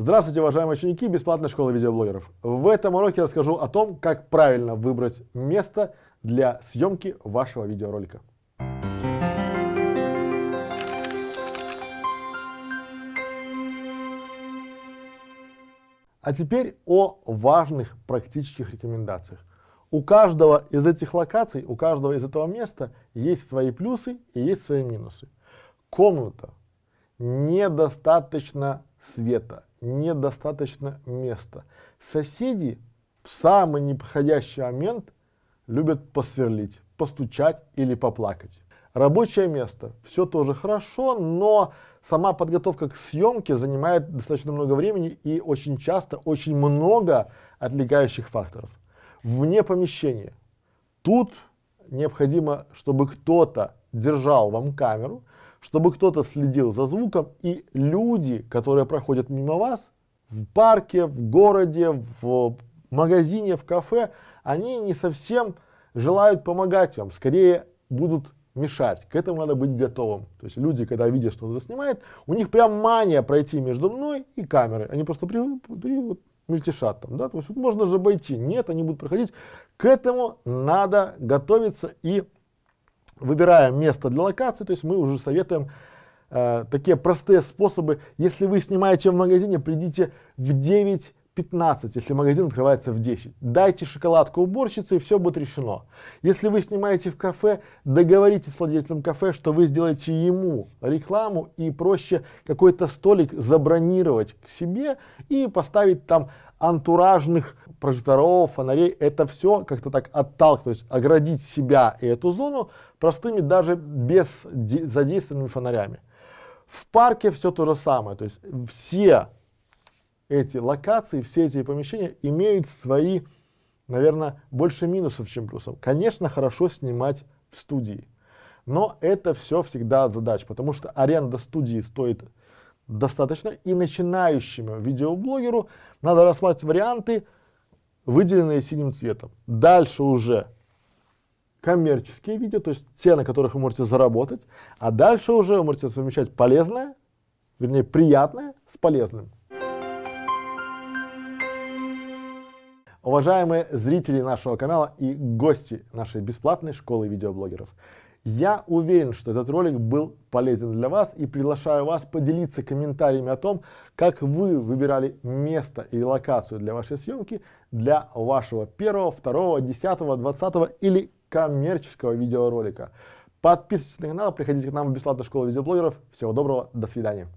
Здравствуйте, уважаемые ученики бесплатной школы видеоблогеров. В этом уроке расскажу о том, как правильно выбрать место для съемки вашего видеоролика. А теперь о важных практических рекомендациях. У каждого из этих локаций, у каждого из этого места есть свои плюсы и есть свои минусы. Комната недостаточно света, недостаточно места. Соседи в самый неподходящий момент любят посверлить, постучать или поплакать. Рабочее место, все тоже хорошо, но сама подготовка к съемке занимает достаточно много времени и очень часто очень много отвлекающих факторов. Вне помещения. Тут необходимо, чтобы кто-то держал вам камеру, чтобы кто-то следил за звуком, и люди, которые проходят мимо вас, в парке, в городе, в магазине, в кафе, они не совсем желают помогать вам, скорее будут мешать. К этому надо быть готовым. То есть люди, когда видят, что кто-то снимает, у них прям мания пройти между мной и камерой. Они просто при, при, вот, мельтешат там, да, то есть можно же обойти. Нет, они будут проходить. К этому надо готовиться и выбираем место для локации, то есть мы уже советуем э, такие простые способы. Если вы снимаете в магазине, придите в 9.15, если магазин открывается в 10. Дайте шоколадку уборщице, и все будет решено. Если вы снимаете в кафе, договоритесь с владельцем кафе, что вы сделаете ему рекламу, и проще какой-то столик забронировать к себе и поставить там антуражных прожекторов, фонарей, это все как-то так отталкивать, то есть оградить себя и эту зону простыми даже без задействованными фонарями. В парке все то же самое, то есть все эти локации, все эти помещения имеют свои, наверное, больше минусов, чем плюсов. Конечно, хорошо снимать в студии, но это все всегда задач, потому что аренда студии стоит достаточно, и начинающему видеоблогеру надо рассматривать варианты, выделенные синим цветом. Дальше уже коммерческие видео, то есть те, на которых вы можете заработать, а дальше уже вы можете совмещать полезное, вернее приятное с полезным. Уважаемые зрители нашего канала и гости нашей бесплатной школы видеоблогеров, я уверен, что этот ролик был полезен для вас и приглашаю вас поделиться комментариями о том, как вы выбирали место и локацию для вашей съемки для вашего первого, второго, десятого, двадцатого или коммерческого видеоролика. Подписывайтесь на канал, приходите к нам в бесплатную школу видеоблогеров. Всего доброго, до свидания.